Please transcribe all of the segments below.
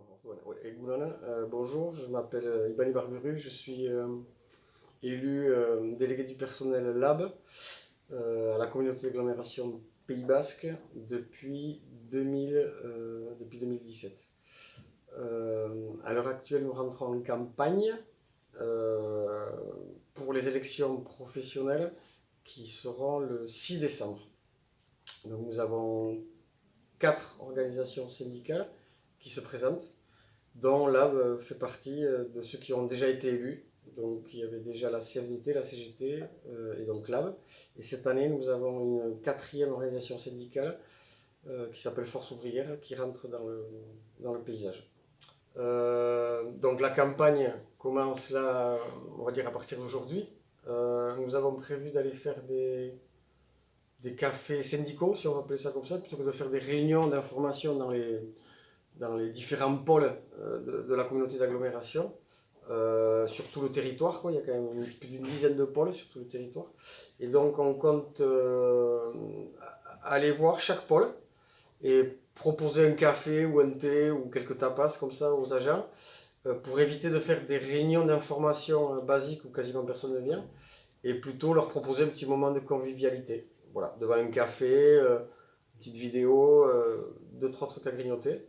Euh, bonjour, je m'appelle euh, Ibani Barburu, je suis euh, élu délégué du personnel LAB à la communauté d'agglomération Pays Basque depuis, 2000, depuis 2017. à l'heure actuelle, nous rentrons en campagne pour les élections professionnelles qui seront le 6 décembre. Donc nous avons quatre organisations syndicales qui se présentent, dont Lab euh, fait partie euh, de ceux qui ont déjà été élus. Donc il y avait déjà la CFDT, la CGT euh, et donc Lab. Et cette année, nous avons une quatrième organisation syndicale qui s'appelle Force ouvrière, qui rentre dans le, dans le paysage. donc la campagne commence là, on va dire à partir d'aujourd'hui. nous avons prévu d'aller faire des, des cafés syndicaux, si on va appeler ça comme ça, plutôt que de faire des réunions d'information dans les, dans les différents pôles euh, de, la communauté d'agglomération, euh, sur tout le territoire. Quoi. Il y a quand même plus d'une dizaine de pôles sur tout le territoire. Et donc on compte euh, aller voir chaque pôle et proposer un café ou un thé ou quelques tapas comme ça aux agents pour éviter de faire des réunions d'information basiques où quasiment personne ne vient et plutôt leur proposer un petit moment de convivialité. Voilà, devant un café, une petite vidéo, deux, trois trucs à grignoter.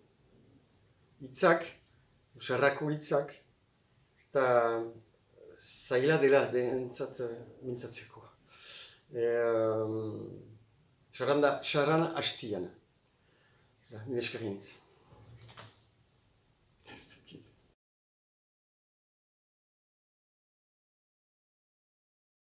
hitzak, usarrako hitzak, eta zaila dela denentzat uh, mintzatzeko. E, um, Saranda, sarana hastian. Eskerintz.